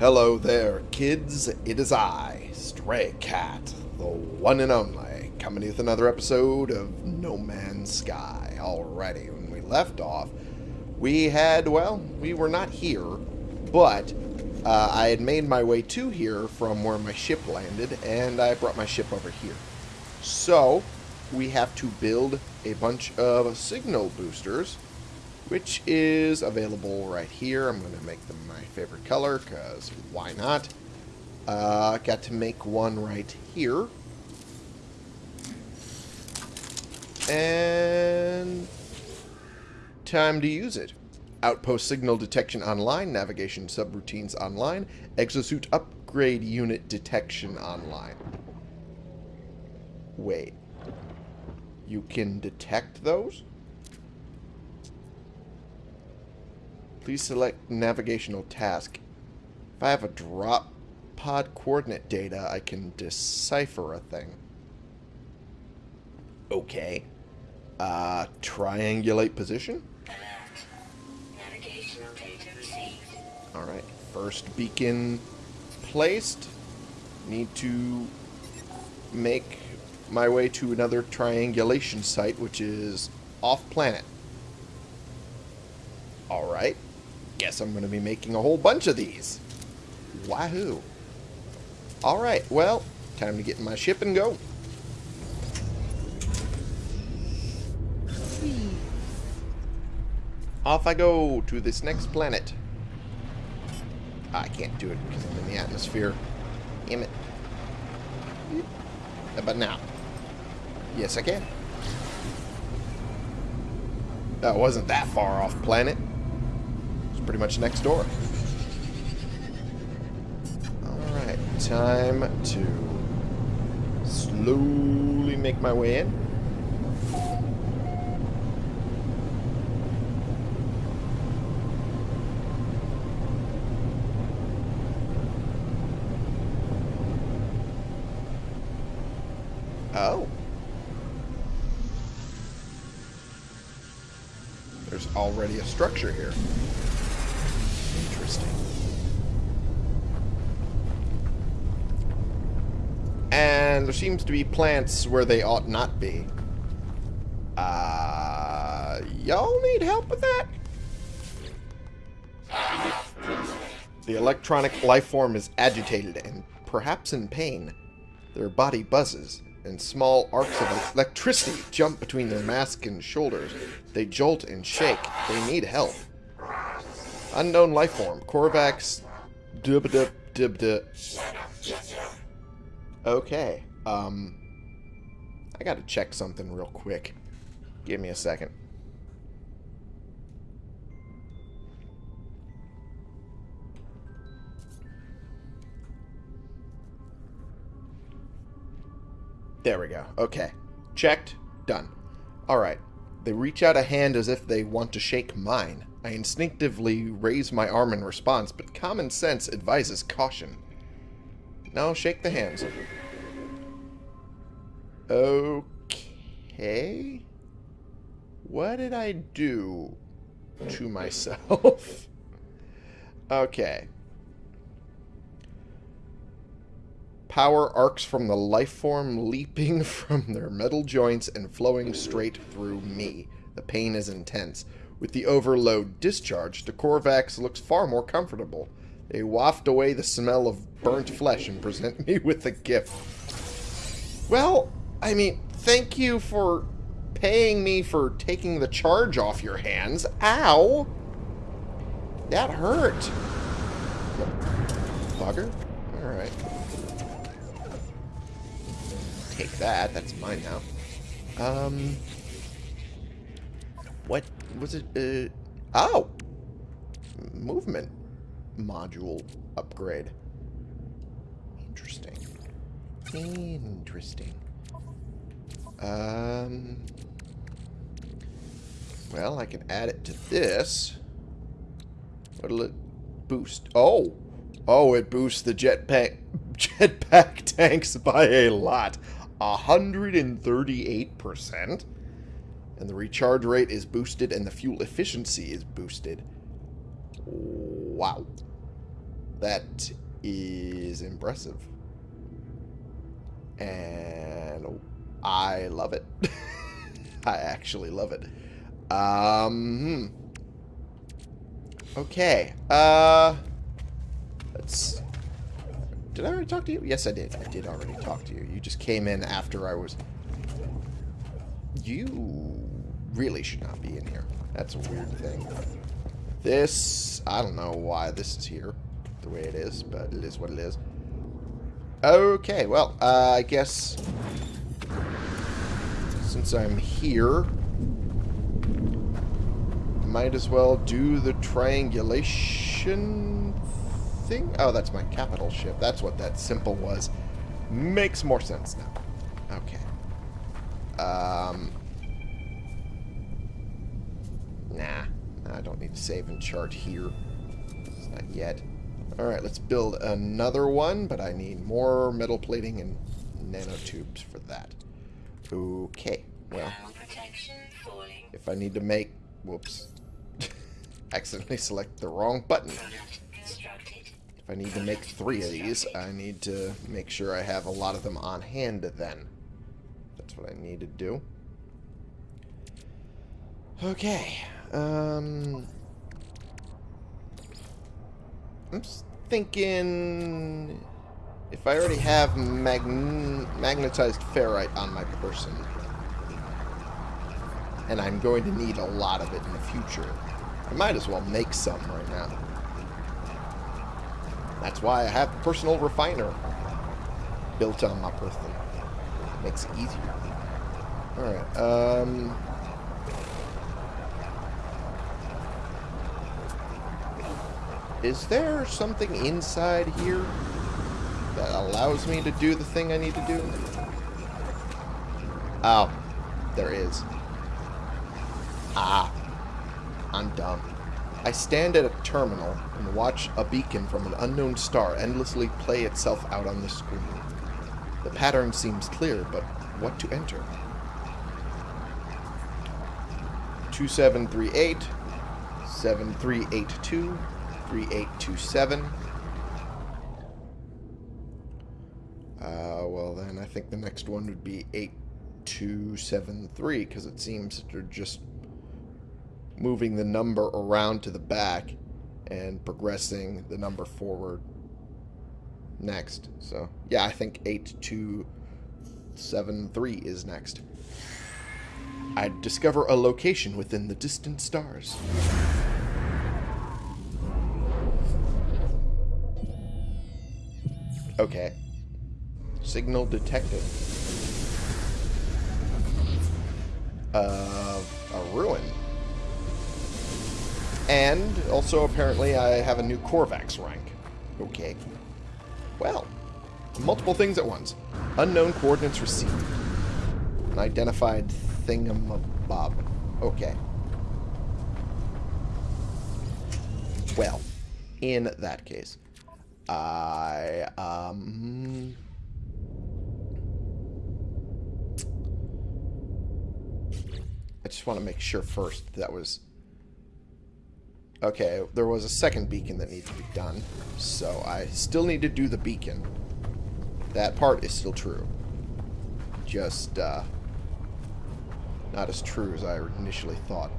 Hello there, kids. It is I, Stray Cat, the one and only, coming with another episode of No Man's Sky. Alrighty, when we left off, we had, well, we were not here, but uh, I had made my way to here from where my ship landed, and I brought my ship over here. So, we have to build a bunch of signal boosters, which is available right here. I'm going to make them my favorite color, because why not? Uh, got to make one right here. And time to use it. Outpost signal detection online, navigation subroutines online, exosuit upgrade unit detection online. Wait. You can detect those? Please select navigational task. If I have a drop pod coordinate data, I can decipher a thing. Okay. Uh, triangulate position? Navigational data received. Alright, first beacon placed. Need to make my way to another triangulation site, which is off-planet. Alright. Guess I'm going to be making a whole bunch of these. Wahoo. Alright, well, time to get in my ship and go. Off I go to this next planet. I can't do it because I'm in the atmosphere. Damn it. But now? Yes, I can. That wasn't that far off planet. Pretty much next door. Alright, time to slowly make my way in. Oh. There's already a structure here. And there seems to be plants where they ought not be. Uh, y'all need help with that? The electronic life form is agitated and perhaps in pain. Their body buzzes, and small arcs of electricity jump between their mask and shoulders. They jolt and shake. They need help. Unknown life form. Korvax. Dub dub dub dub. Okay. Um. I gotta check something real quick. Give me a second. There we go. Okay. Checked. Done. Alright. They reach out a hand as if they want to shake mine. I instinctively raise my arm in response, but common sense advises caution. No, shake the hands. Okay. What did I do to myself? okay. Power arcs from the life form leaping from their metal joints and flowing straight through me. The pain is intense. With the overload discharged, the Korvax looks far more comfortable. They waft away the smell of burnt flesh and present me with a gift. Well, I mean, thank you for paying me for taking the charge off your hands. Ow! That hurt. Bugger? Alright take that. That's mine now. Um, what was it? Uh, oh, movement module upgrade. Interesting. Interesting. Um. Well, I can add it to this. What'll it boost? Oh, oh, it boosts the jetpack jetpack tanks by a lot. 138%. And the recharge rate is boosted and the fuel efficiency is boosted. Wow. That is impressive. And I love it. I actually love it. Um, hmm. Okay. Uh, let's... Did I already talk to you? Yes, I did. I did already talk to you. You just came in after I was... You really should not be in here. That's a weird thing. This... I don't know why this is here the way it is, but it is what it is. Okay, well, uh, I guess since I'm here, might as well do the triangulation thing. Oh, that's my capital ship. That's what that symbol was. Makes more sense now. Okay. Um. Nah. I don't need to save and chart here. Not yet. Alright, let's build another one, but I need more metal plating and nanotubes for that. Okay, well. If I need to make... Whoops. accidentally select the wrong button. If I need to make three of these, I need to make sure I have a lot of them on hand then. That's what I need to do. Okay. Um... I'm thinking if I already have mag magnetized ferrite on my person, and I'm going to need a lot of it in the future, I might as well make some right now. That's why I have personal refiner built on my person. Makes it easier. Alright, um... Is there something inside here that allows me to do the thing I need to do? Oh, there is. Ah, I'm dumb. I stand at a terminal and watch a beacon from an unknown star endlessly play itself out on the screen. The pattern seems clear, but what to enter? 2738, 7382, 3827. Uh, well then I think the next one would be 8273 because it seems they're just moving the number around to the back and progressing the number forward next. So, yeah, I think 8273 is next. I discover a location within the distant stars. Okay. Signal detected. Uh, a ruin. And also, apparently, I have a new Korvax rank. Okay. Well, multiple things at once. Unknown coordinates received. An identified thingamabob. Okay. Well, in that case, I, um... I just want to make sure first that was... Okay, there was a second beacon that needs to be done, so I still need to do the beacon. That part is still true. Just, uh, not as true as I initially thought.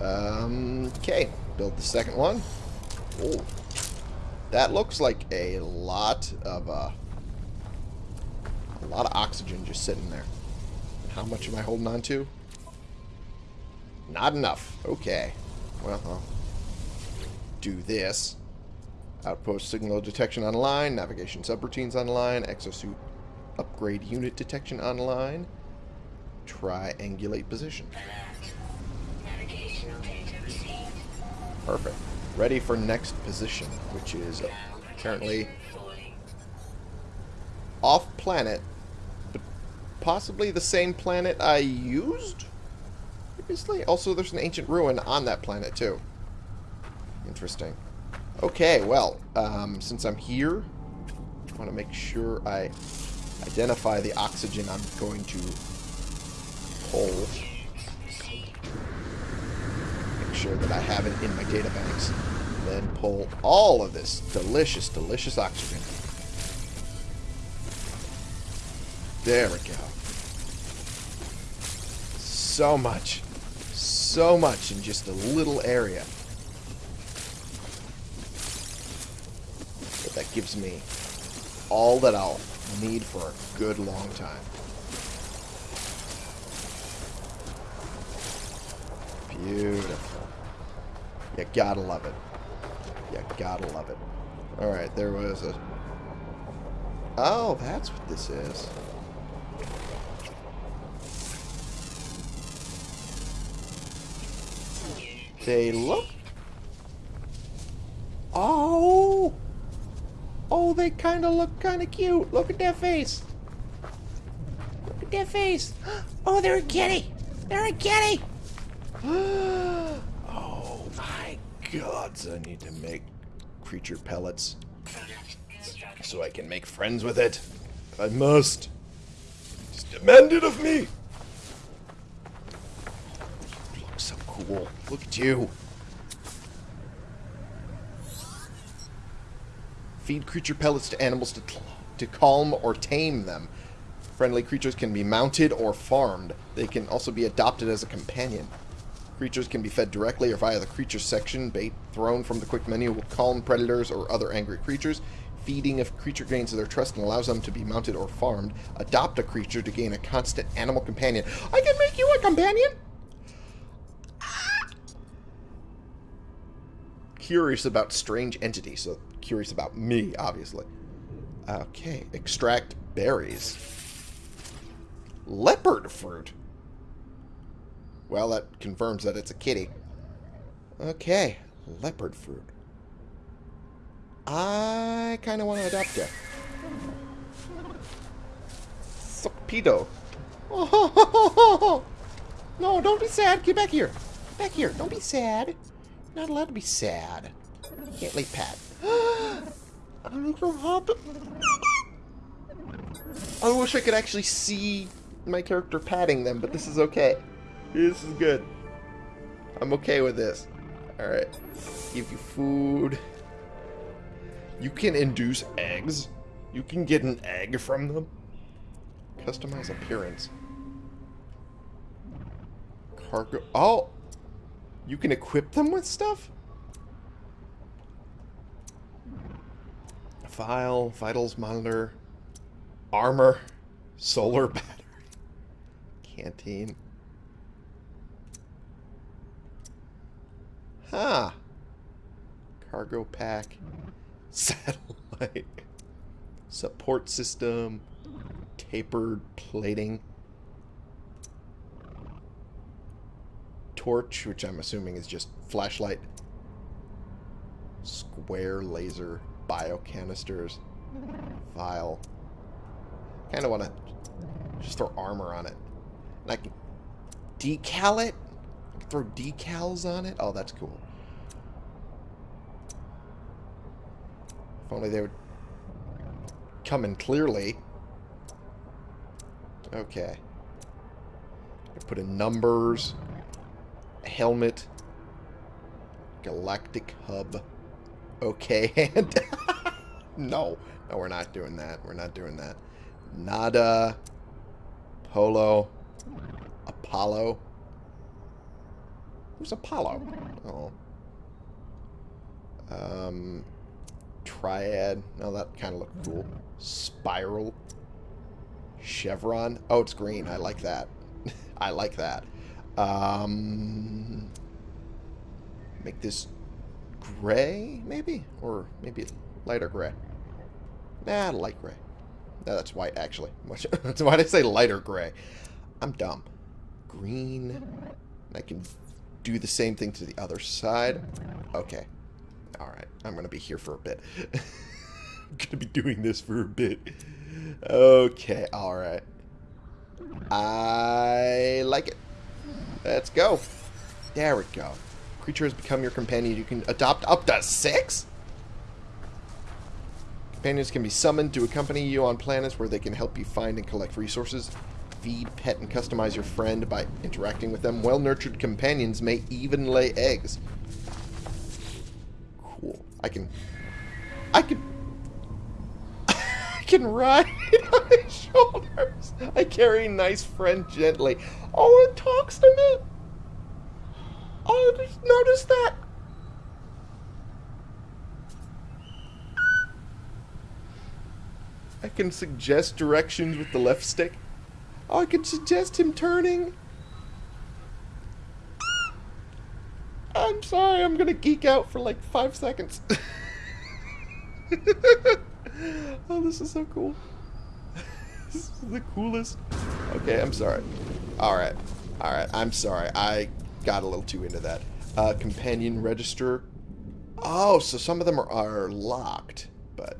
Um, okay, build the second one. Oh, that looks like a lot of, uh, a lot of oxygen just sitting there. How much am I holding on to? Not enough. Okay. Well, I'll do this. Outpost signal detection online, navigation subroutines online, exosuit upgrade unit detection online, triangulate position. Perfect ready for next position, which is apparently off planet, but possibly the same planet I used previously. Also, there's an ancient ruin on that planet too. Interesting. Okay, well, um, since I'm here, I want to make sure I identify the oxygen I'm going to pull sure that I have it in my data banks. Then pull all of this delicious, delicious oxygen. There we go. So much. So much in just a little area. But that gives me all that I'll need for a good long time. Beautiful. You gotta love it. You gotta love it. Alright, there was a... Oh, that's what this is. They look... Oh! Oh, they kind of look kind of cute. Look at that face. Look at that face. Oh, they're a kitty. They're a kitty. Oh, oh my god, I need to make creature pellets so I can make friends with it. I must. It's demanded of me. You look so cool. Look at you. Feed creature pellets to animals to, to calm or tame them. Friendly creatures can be mounted or farmed. They can also be adopted as a companion. Creatures can be fed directly or via the creatures section. Bait thrown from the quick menu will calm predators or other angry creatures. Feeding a creature gains their trust and allows them to be mounted or farmed. Adopt a creature to gain a constant animal companion. I can make you a companion? Curious about strange entities, so curious about me, obviously. Okay, extract berries. Leopard fruit. Well, that confirms that it's a kitty. Okay, leopard fruit. I kind of want to adopt it. Sopido. Oh, no, don't be sad. Get back here. Get back here. Don't be sad. Not allowed to be sad. Can't lay pat. I'm so happy. I wish I could actually see my character patting them, but this is okay. This is good. I'm okay with this. Alright. Give you food. You can induce eggs. You can get an egg from them. Customize appearance. Cargo. Oh! You can equip them with stuff? File, vitals monitor, armor, solar battery, canteen. Huh. Cargo pack, satellite, support system, tapered plating, torch, which I'm assuming is just flashlight, square laser, bio canisters, vial. Kind of want to just throw armor on it. And I can decal it? Throw decals on it? Oh, that's cool. Only they would come in clearly. Okay. Put in numbers. Helmet. Galactic hub. Okay, and... no. No, we're not doing that. We're not doing that. Nada. Polo. Apollo. Who's Apollo? Oh. Um, Triad. No, that kind of looked cool. Spiral. Chevron. Oh, it's green. I like that. I like that. Um, make this gray, maybe? Or maybe lighter gray. Nah, light gray. No, that's white, actually. That's why did I say lighter gray? I'm dumb. Green. I can do the same thing to the other side. Okay. Alright. I'm to be here for a bit. I'm to be doing this for a bit. Okay. Alright. I like it. Let's go. There we go. Creature has become your companion. You can adopt up to six? Companions can be summoned to accompany you on planets where they can help you find and collect resources. Feed, pet, and customize your friend by interacting with them. Well-nurtured companions may even lay eggs. I can... I can... I can ride on his shoulders. I carry nice friend gently. Oh, it talks to me. Oh, just notice that. I can suggest directions with the left stick. Oh, I can suggest him turning. I'm sorry, I'm gonna geek out for like five seconds. oh, this is so cool. this is the coolest. Okay, I'm sorry. Alright. Alright, I'm sorry. I got a little too into that. Uh, companion register. Oh, so some of them are, are locked, but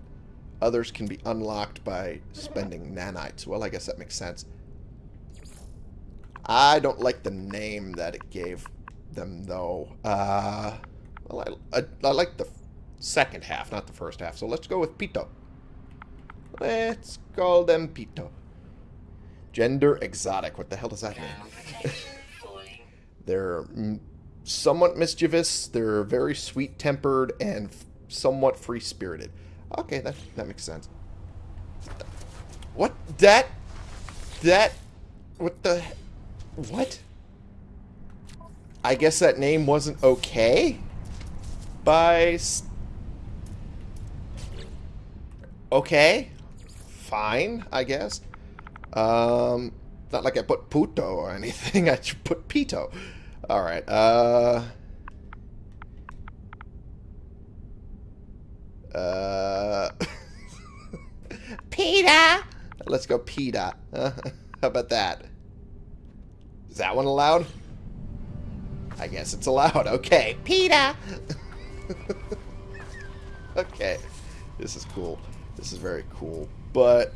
others can be unlocked by spending nanites. Well, I guess that makes sense. I don't like the name that it gave them, though. Uh, well, I, I, I like the second half, not the first half. So let's go with Pito. Let's call them Pito. Gender exotic. What the hell does that mean? They're somewhat mischievous. They're very sweet-tempered and somewhat free-spirited. Okay, that that makes sense. What? That? That? What the? What? I guess that name wasn't okay? By... Okay. Fine, I guess. Um, not like I put puto or anything. I put pito. Alright, uh... Uh... Peter! Let's go Peter. How about that? Is that one allowed? I guess it's allowed. Okay. Peter! okay. This is cool. This is very cool. But,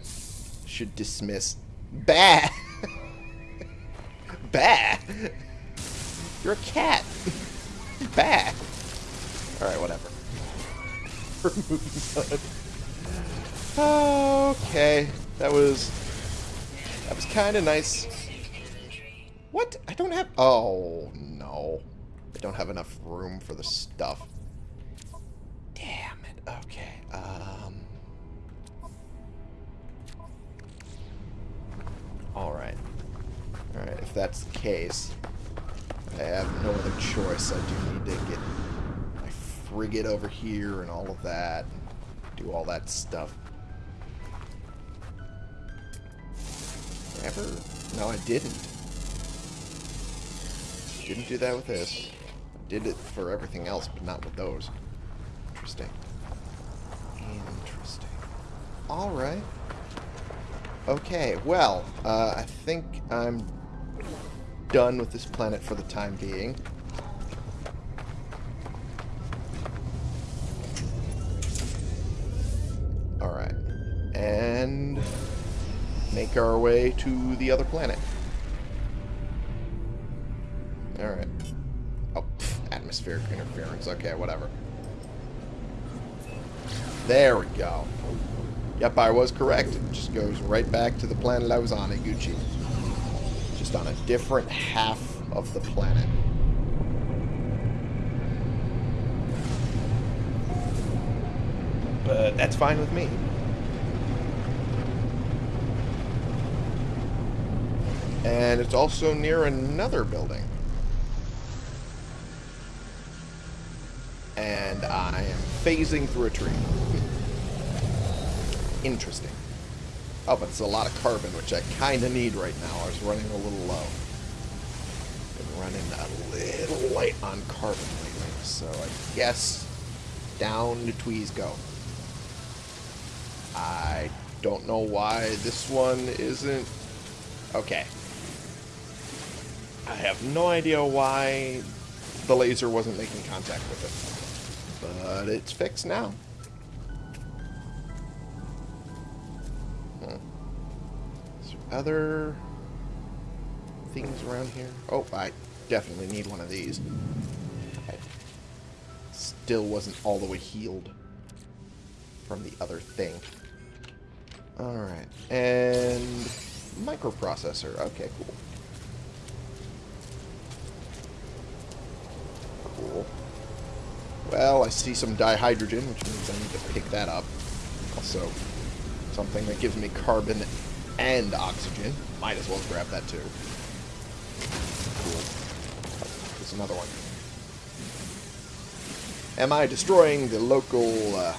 should dismiss. Bah! bah! You're a cat. bah! Alright, whatever. okay. That was... That was kind of nice. What? I don't have... Oh, no. I don't have enough room for the stuff. Damn it. Okay. Um... Alright. Alright, if that's the case, I have no other choice. I do need to get my frigate over here and all of that. Do all that stuff. Ever? No, I didn't. Didn't do that with this. Did it for everything else, but not with those. Interesting. Interesting. Alright. Okay, well, uh, I think I'm done with this planet for the time being. Alright. And make our way to the other planet. Alright. Oh, pff, atmospheric interference. Okay, whatever. There we go. Yep, I was correct. It just goes right back to the planet I was on at Gucci. Just on a different half of the planet. But that's fine with me. And it's also near another building. And I am phasing through a tree. Interesting. Oh, but it's a lot of carbon, which I kind of need right now. I was running a little low. Been running a little light on carbon lately, so I guess down the tweez go. I don't know why this one isn't... Okay. I have no idea why the laser wasn't making contact with it. But it's fixed now. Hmm. Is there other things around here? Oh, I definitely need one of these. I still wasn't all the way healed from the other thing. Alright, and microprocessor. Okay, cool. Well, I see some dihydrogen, which means I need to pick that up. Also, something that gives me carbon and oxygen. Might as well grab that too. Cool. There's another one. Am I destroying the local uh,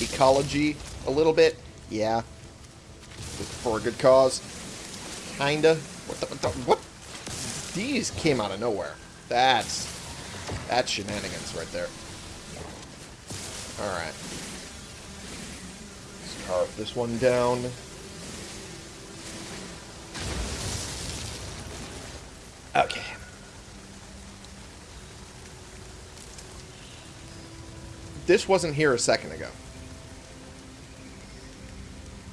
ecology a little bit? Yeah. For a good cause? Kinda. What the, what the, What? These came out of nowhere. That's... That's shenanigans right there. Alright. Let's carve this one down. Okay. This wasn't here a second ago.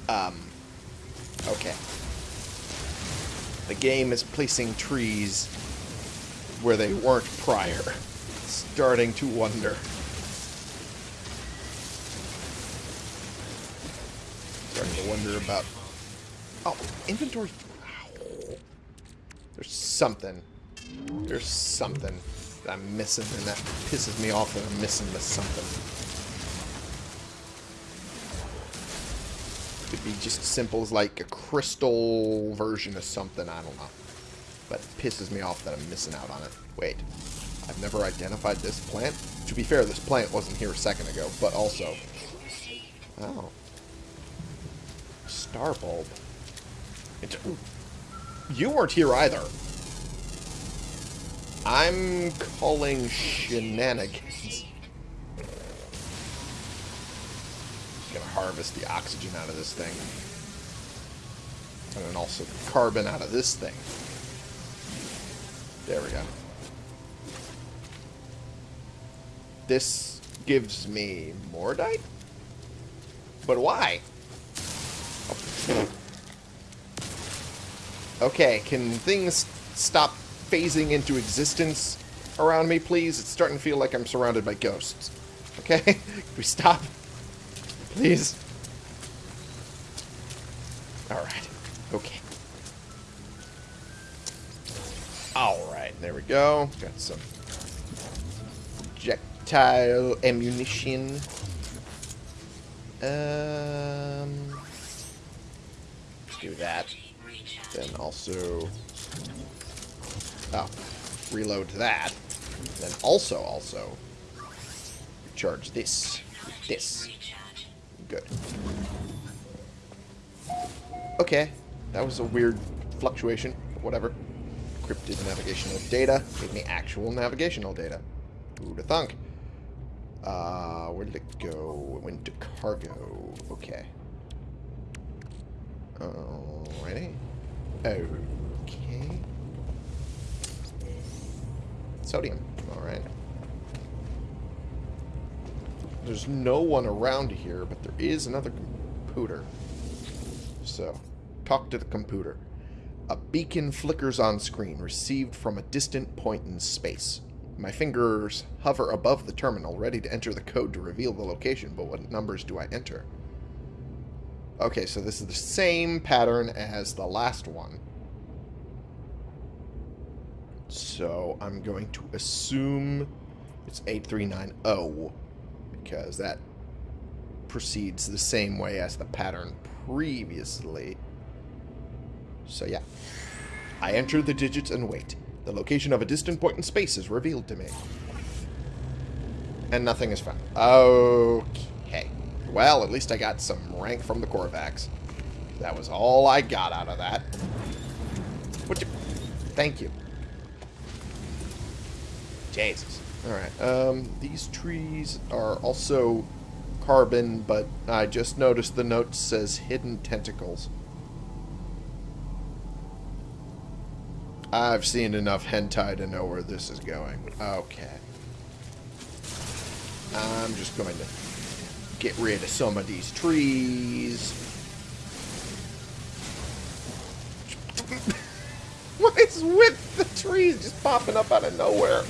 Um, okay. The game is placing trees where they weren't prior. Starting to wonder. Starting to wonder about... Oh, inventory... There's something. There's something that I'm missing, and that pisses me off that I'm missing this something. Could be just as simple as like a crystal version of something, I don't know. But it pisses me off that I'm missing out on it. Wait, I've never identified this plant? To be fair, this plant wasn't here a second ago, but also... Oh. Star bulb. It, you weren't here either. I'm calling shenanigans. Gonna harvest the oxygen out of this thing. And then also the carbon out of this thing. There we go. This gives me Mordite? But why? Okay, can things stop phasing into existence around me, please? It's starting to feel like I'm surrounded by ghosts. Okay? can we stop? Please? Alright. Okay. Alright, there we go. Got some projectile ammunition. Um, do that. Then also... Oh, reload that. Then also, also, recharge this this. Good. Okay, that was a weird fluctuation, whatever. Encrypted navigational data gave me actual navigational data. Who'd have thunk? Uh, where did it go? It went to cargo. Okay. Alrighty. Okay. Sodium. Alright. There's no one around here, but there is another computer. So, talk to the computer. A beacon flickers on screen, received from a distant point in space. My fingers hover above the terminal, ready to enter the code to reveal the location, but what numbers do I enter? Okay, so this is the same pattern as the last one. So I'm going to assume it's 8390 because that proceeds the same way as the pattern previously. So yeah. I enter the digits and wait. The location of a distant point in space is revealed to me. And nothing is found. Okay. Well, at least I got some rank from the Korvax. That was all I got out of that. What you... Thank you. Jesus. Alright, um, these trees are also carbon, but I just noticed the note says hidden tentacles. I've seen enough hentai to know where this is going. Okay. I'm just going to get rid of some of these trees. what is with the trees just popping up out of nowhere?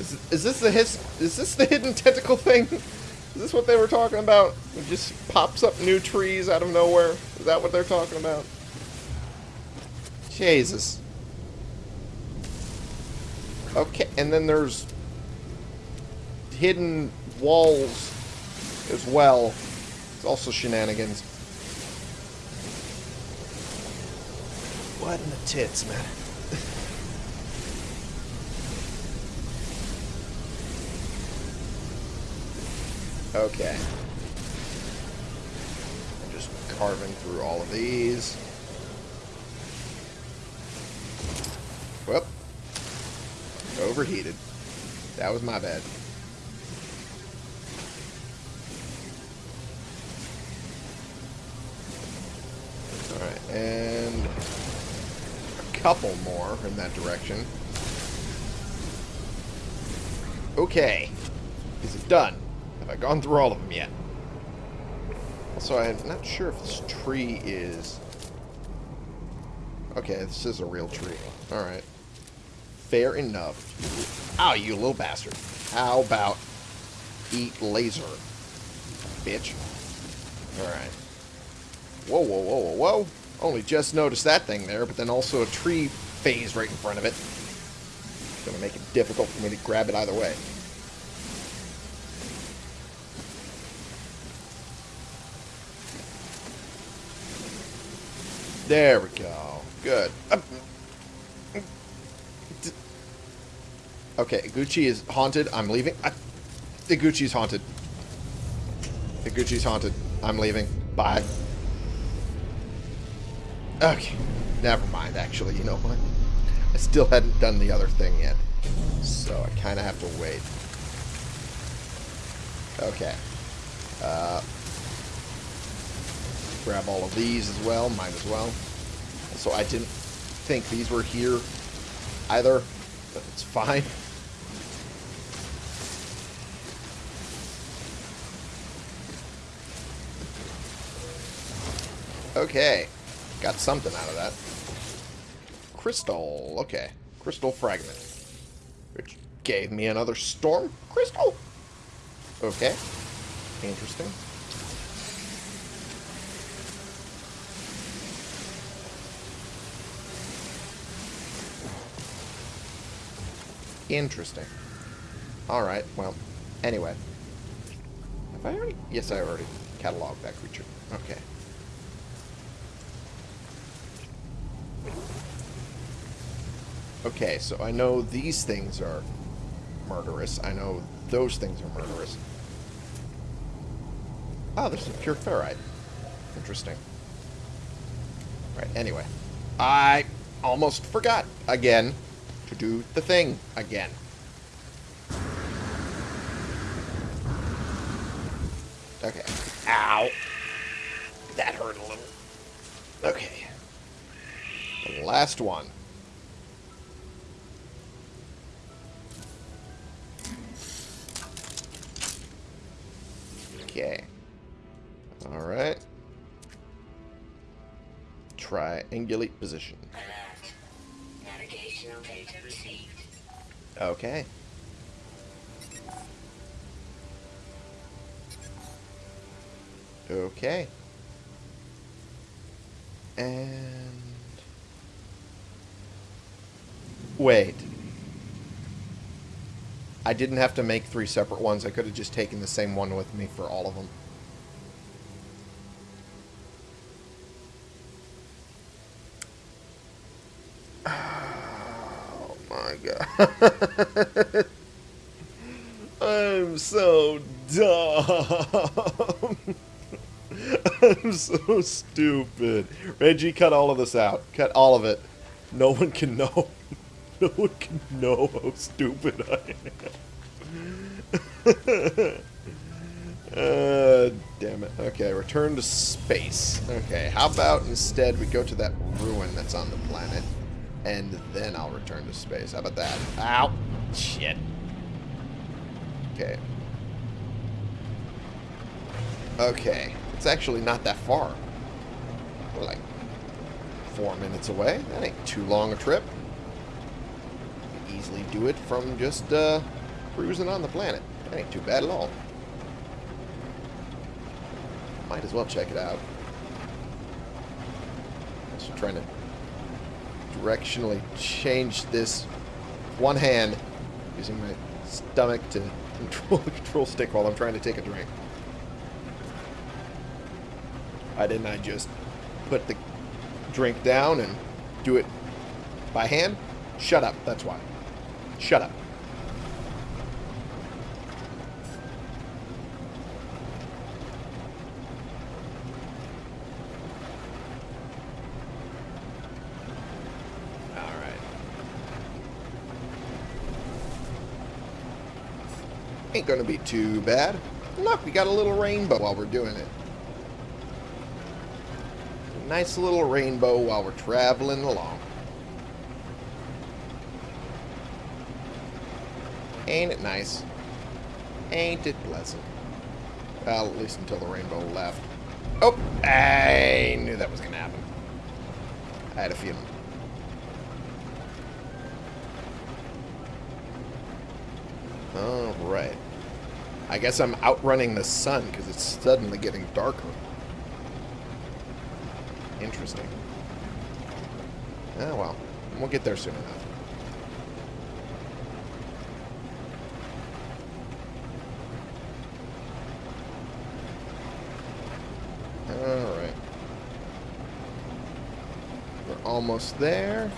Is, is this the his, is this the hidden tentacle thing? Is this what they were talking about? It just pops up new trees out of nowhere? Is that what they're talking about? Jesus. Okay, and then there's hidden walls as well. It's also shenanigans. What in the tits, man? okay. I'm just carving through all of these. Overheated. That was my bad. Alright, and a couple more in that direction. Okay. Is it done? Have I gone through all of them yet? Also, I'm not sure if this tree is... Okay, this is a real tree. Alright. Fair enough. Ow, you little bastard. How about eat laser? Bitch. Alright. Whoa, whoa, whoa, whoa, whoa. Only just noticed that thing there, but then also a tree phase right in front of it. It's going to make it difficult for me to grab it either way. There we go. Good. Um, Okay, Gucci is haunted. I'm leaving. The Gucci's haunted. The Gucci's haunted. I'm leaving. Bye. Okay. Never mind, actually. You know what? I still hadn't done the other thing yet. So I kind of have to wait. Okay. Uh, grab all of these as well. Might as well. So I didn't think these were here either. But it's fine. Okay. Got something out of that. Crystal. Okay. Crystal fragment. Which gave me another storm crystal. Okay. Interesting. Interesting. Alright, well, anyway. Have I already? Yes, I already cataloged that creature. Okay. Okay, so I know these things are murderous. I know those things are murderous. Ah, oh, there's some pure ferrite. Interesting. Right, anyway. I almost forgot again to do the thing again. Okay. Ow. That hurt a little. Okay. The last one. Triangulate position. Navigational data received. Okay. Okay. And... Wait. I didn't have to make three separate ones. I could have just taken the same one with me for all of them. Oh my god. I'm so dumb. I'm so stupid. Reggie, cut all of this out. Cut all of it. No one can know. No one can know how stupid I am. uh, damn it. Okay, return to space. Okay, how about instead we go to that ruin that's on the planet, and then I'll return to space. How about that? Ow! Shit. Okay. Okay. It's actually not that far. We're like four minutes away. That ain't too long a trip. Easily do it from just uh, cruising on the planet. That ain't too bad at all. Might as well check it out. Also trying to directionally change this one hand, using my stomach to control the control stick while I'm trying to take a drink. Why didn't I just put the drink down and do it by hand? Shut up, that's why. Shut up. Alright. Ain't gonna be too bad. Look, we got a little rainbow while we're doing it. Nice little rainbow while we're traveling along. Ain't it nice? Ain't it pleasant? Well, at least until the rainbow left. Oh, I knew that was going to happen. I had a feeling. Alright. I guess I'm outrunning the sun because it's suddenly getting darker. Interesting. Oh, well. We'll get there soon enough. Alright. We're almost there.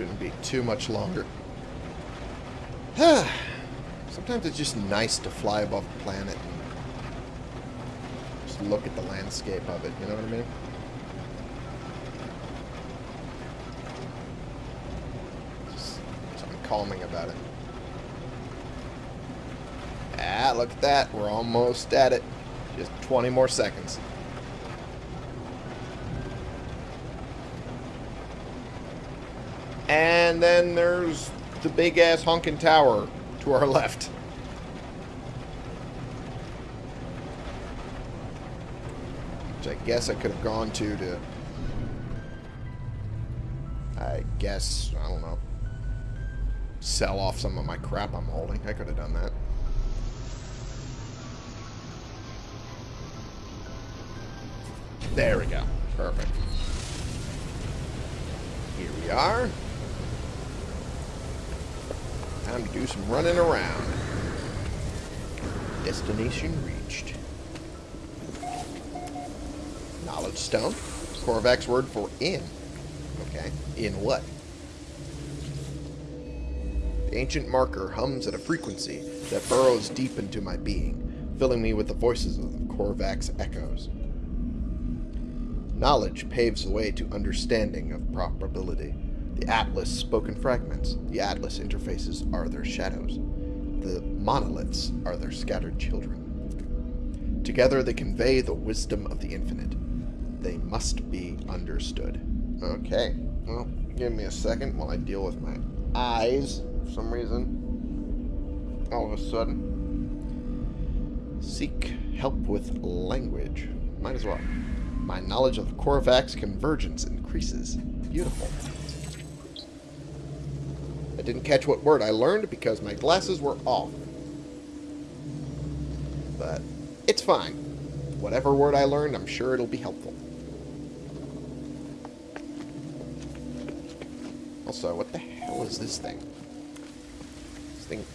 Shouldn't be too much longer. Sometimes it's just nice to fly above the planet and just look at the landscape of it, you know what I mean? Something calming about it. Ah, look at that. We're almost at it. Just 20 more seconds. And then there's the big ass honking tower to our left. Which I guess I could have gone to to... I guess, I don't know. Sell off some of my crap I'm holding. I could have done that. There we go. Perfect. Here we are. Time to do some running around. Destination reached. Knowledge stone. Korvax word for in. Okay. In what? The ancient marker hums at a frequency that burrows deep into my being, filling me with the voices of the Korvax echoes. Knowledge paves the way to understanding of probability. The Atlas spoken fragments. The Atlas interfaces are their shadows. The monoliths are their scattered children. Together they convey the wisdom of the infinite. They must be understood. Okay. Well, give me a second while I deal with my eyes for some reason. All of a sudden. Seek help with language. Might as well. My knowledge of the Korvax convergence increases. Beautiful. I didn't catch what word I learned because my glasses were off. But it's fine. Whatever word I learned, I'm sure it'll be helpful. Also, what the hell is this thing? This thing...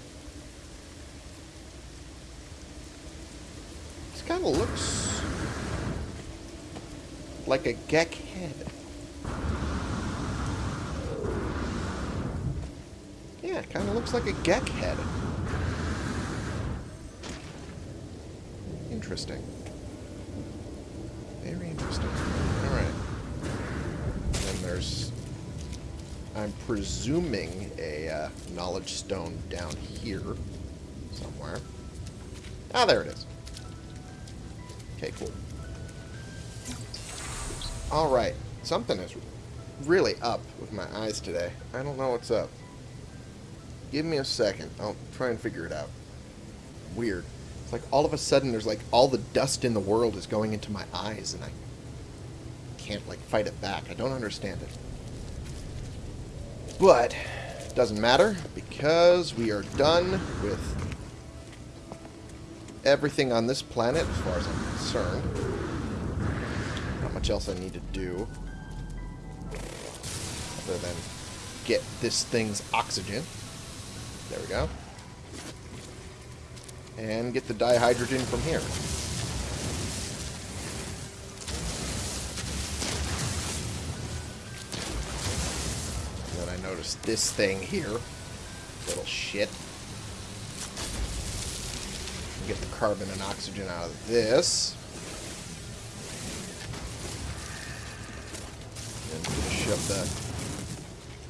This kind of looks like a gek head. Yeah, it kind of looks like a gek head. Interesting. Very interesting. Alright. Then there's... I'm presuming a uh, knowledge stone down here somewhere. Ah, there it is. Okay, cool. Alright, something is really up with my eyes today. I don't know what's up. Give me a second. I'll try and figure it out. Weird. It's like all of a sudden there's like all the dust in the world is going into my eyes and I can't like fight it back. I don't understand it. But, it doesn't matter because we are done with everything on this planet as far as I'm concerned Not much else I need to do. other than get this thing's oxygen. There we go. And get the dihydrogen from here. Then I noticed this thing here. Little shit. Get the carbon and oxygen out of this. And up the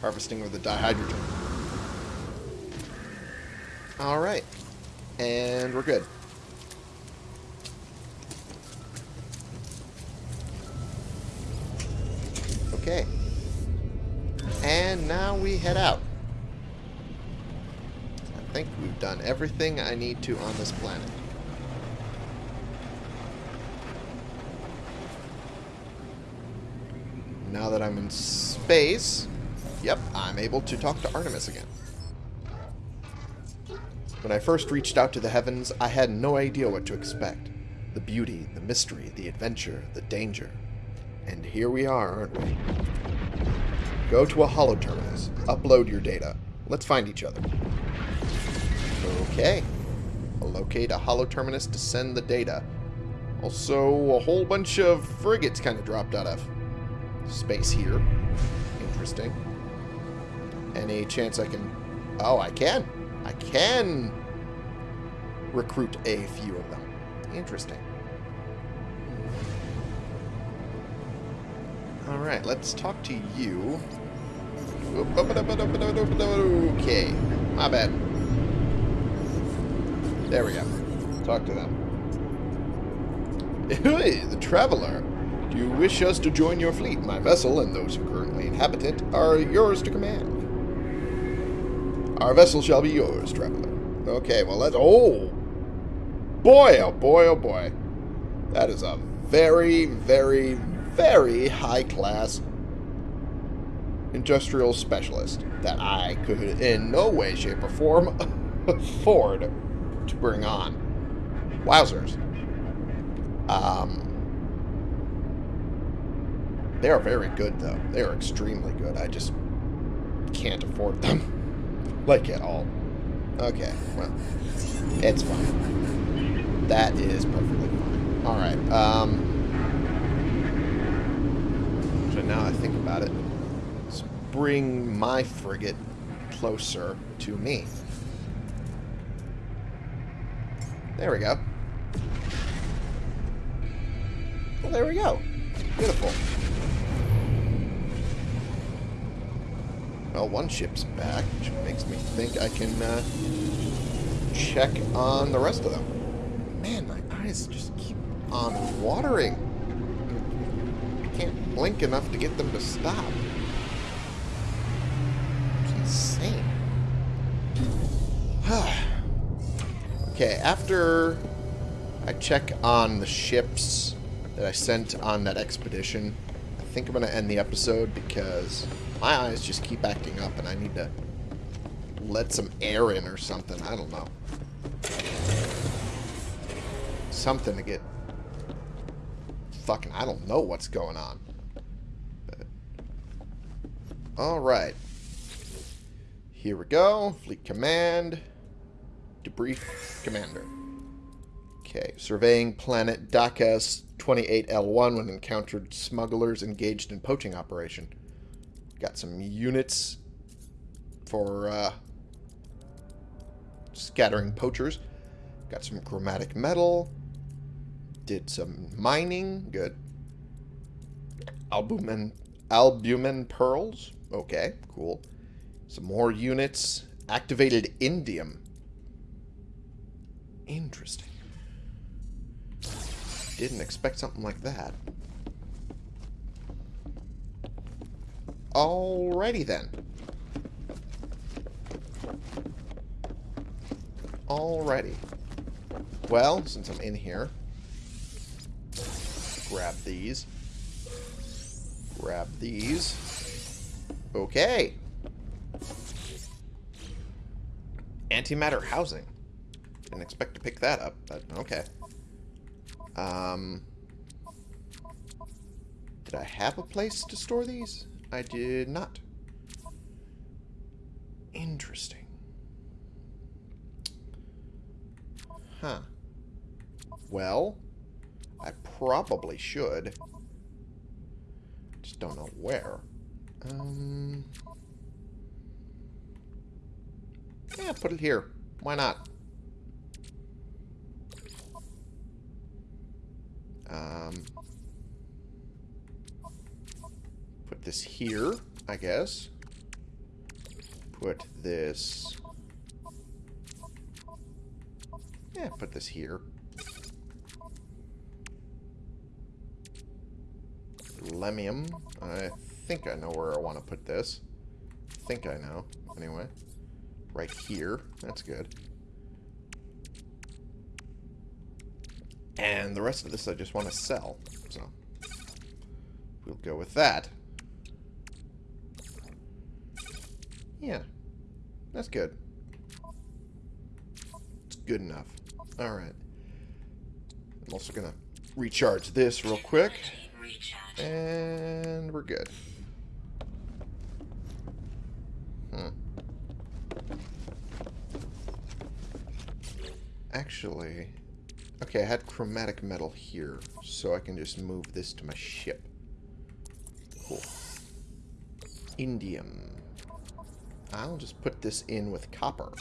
harvesting of the dihydrogen. Alright. And we're good. Okay. And now we head out. I think we've done everything I need to on this planet. Now that I'm in space, yep, I'm able to talk to Artemis again. When I first reached out to the heavens, I had no idea what to expect. The beauty, the mystery, the adventure, the danger. And here we are, aren't we? Go to a Holo-Terminus. Upload your data. Let's find each other. Okay. I'll locate a Holo-Terminus to send the data. Also, a whole bunch of frigates kind of dropped out of space here. Interesting. Any chance I can... Oh, I can. I can recruit a few of them. Interesting. Alright, let's talk to you. Okay. My bad. There we go. Talk to them. Hey, the Traveler. Do you wish us to join your fleet? My vessel and those who currently inhabit it are yours to command. Our vessel shall be yours, Traveler. Okay, well, let's... Oh! Boy, oh boy, oh boy. That is a very, very, very high-class industrial specialist that I could in no way, shape, or form afford to bring on. Wowzers. Um, they are very good, though. They are extremely good. I just can't afford them. like, at all. Okay, well, it's fine. That is perfectly fine. Alright, um... So now I think about it, let's bring my frigate closer to me. There we go. Well, there we go. Beautiful. Well, one ship's back, which makes me think I can uh, check on the rest of them. Man, my eyes just keep on watering. I can't blink enough to get them to stop. It's insane. okay, after I check on the ships that I sent on that expedition, I think I'm going to end the episode because my eyes just keep acting up and I need to let some air in or something. I don't know. Something to get... Fucking, I don't know what's going on. But... Alright. Here we go. Fleet Command. Debrief Commander. Okay. Surveying planet Dakas 28L1 when encountered smugglers engaged in poaching operation. Got some units for uh, scattering poachers. Got some chromatic metal. Did some mining. Good. Albumin, albumin pearls. Okay, cool. Some more units. Activated indium. Interesting. Didn't expect something like that. Alrighty then. Alrighty. Well, since I'm in here, grab these. Grab these. Okay. Antimatter housing. Didn't expect to pick that up, but okay. Um, did I have a place to store these? I did not. Interesting. Huh. Well, I probably should. Just don't know where. Um... Yeah, put it here. Why not? Um, put this here, I guess. Put this... Yeah, put this here. Lemium. I think I know where I want to put this. Think I know, anyway. Right here. That's good. And the rest of this I just want to sell. So, we'll go with that. Yeah. That's good. It's good enough. Alright. I'm also going to recharge this real quick. And we're good. Hmm. Actually, okay, I had chromatic metal here, so I can just move this to my ship. Cool. Indium. I'll just put this in with copper.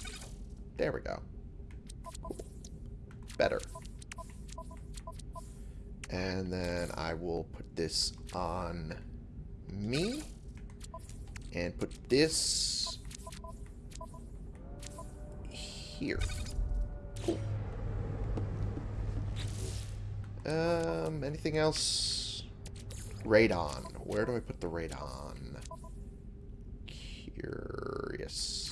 There we go. Better. And then I will put this on me. And put this here. Cool. Um, anything else? Radon. Where do I put the radon? Curious.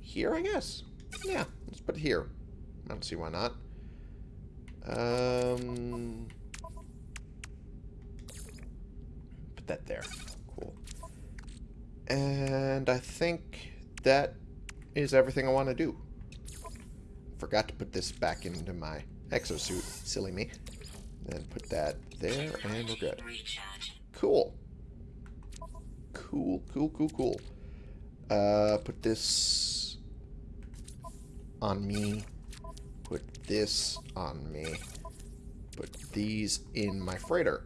Here, I guess. Yeah, let's put it here. I don't see why not. Um, put that there. Cool. And I think that is everything I want to do. Forgot to put this back into my exosuit. Silly me. Then put that there, and we're good. Cool. Cool, cool, cool, cool. Uh, put this on me. Put this on me. Put these in my freighter.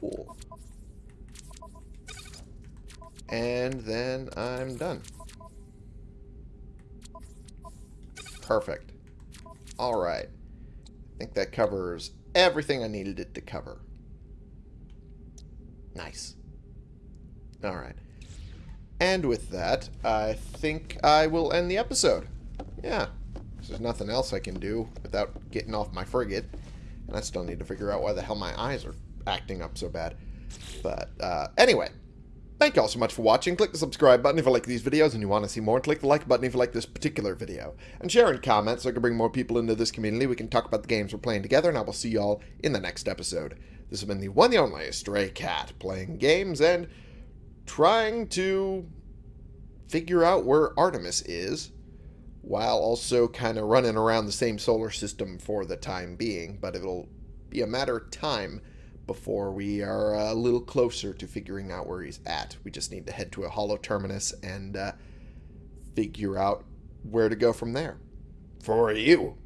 Cool. And then I'm done. Perfect. Alright. I think that covers everything I needed it to cover. Nice. Alright. And with that, I think I will end the episode. Yeah. There's nothing else I can do without getting off my frigate. And I still need to figure out why the hell my eyes are acting up so bad. But, uh, anyway. Thank you all so much for watching. Click the subscribe button if you like these videos and you want to see more. Click the like button if you like this particular video. And share and comment so I can bring more people into this community. We can talk about the games we're playing together. And I will see you all in the next episode. This has been the one and only Stray Cat. Playing games and trying to figure out where Artemis is. While also kind of running around the same solar system for the time being. But it'll be a matter of time before we are a little closer to figuring out where he's at. We just need to head to a Holo-Terminus and uh, figure out where to go from there. For you.